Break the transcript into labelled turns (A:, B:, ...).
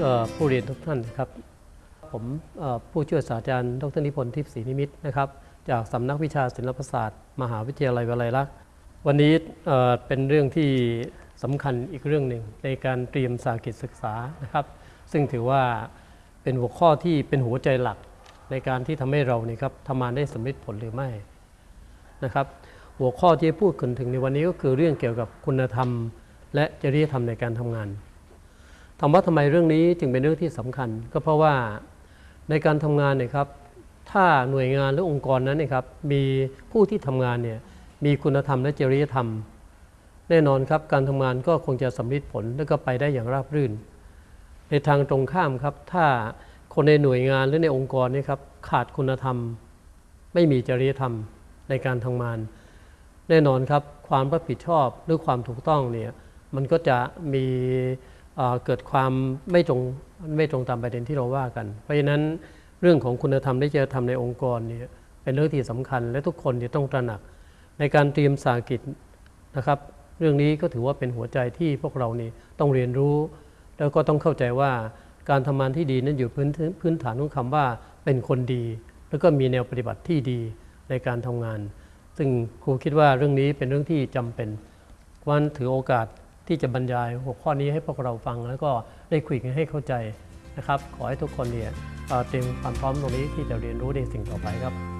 A: เอ่อผู้เรียนทุกท่านครับ ผมผู้ช่วยศาสตราจารย์ดรนิพนธ์ทิพย์ศรีนิมิตนะครับ จากสำนักวิชาศิลปศาสตร์ มหาวิทยาลัยวลัยลักษณ์ วันนี้เป็นเรื่องที่สำคัญอีกเรื่องหนึ่งในการเตรียมสากิจศึกษานะครับ ซึ่งถือว่าเป็นหัวข้อที่เป็นหัวใจหลักในการที่ทำให้เรานี่ครับทำงานได้สำเร็จผลหรือไม่นะครับ หัวข้อที่พูดถึงในวันนี้ก็คือเรื่องเกี่ยวกับคุณธรรม และจริยธรรมในการทำงาน ถามว่าทำไมเรื่องนี้จึงเป็นเรื่องที่สำคัญ ก็เพราะว่าในการทำงานเนี่ยครับถ้าหน่วยงานหรือองค์กรนั้นเนยครับมีผู้ที่ทำงานเนี่ยมีคุณธรรมและจริยธรรม แน่นอนครับการทำงานก็คงจะสำเร็จผลและก็ไปได้อย่างราบรื่น ในทางตรงข้ามครับ ถ้าคนในหน่วยงานหรือในองค์กรนี่ครับขาดคุณธรรม ไม่มีจริยธรรมในการทำงาน แน่นอนครับความรับผิดชอบหรือความถูกต้องเนี่ยมันก็จะมี เกิดความไม่ตรงไม่ตรงตามประเด็นที่เราว่ากัน เพราะฉะนั้นเรื่องของคุณธรรมและจริยธรรมในองค์กรเนี่ยเป็นเรื่องที่สำคัญ และทุกคนจะต้องตระหนัก ในการเตรียมสากิจนะครับ เรื่องนี้ก็ถือว่าเป็นหัวใจที่พวกเรานี่ต้องเรียนรู้ แล้วก็ต้องเข้าใจว่าการทำงานที่ดีนั้นอยู่พื้นพื้นฐานของคำว่าเป็นคนดี แล้วก็มีแนวปฏิบัติที่ดีในการทำงาน ซึ่งครูคิดว่าเรื่องนี้เป็นเรื่องที่จำเป็นวันถือโอกาส ที่จะบรรยายหัวข้อนี้ให้พวกเราฟัง แล้วก็ได้คุยกันให้เข้าใจนะครับ ขอให้ทุกคนเนี่ยเตรียมความพร้อมตรงนี้ที่จะเรียนรู้ในสิ่งต่อไปครับ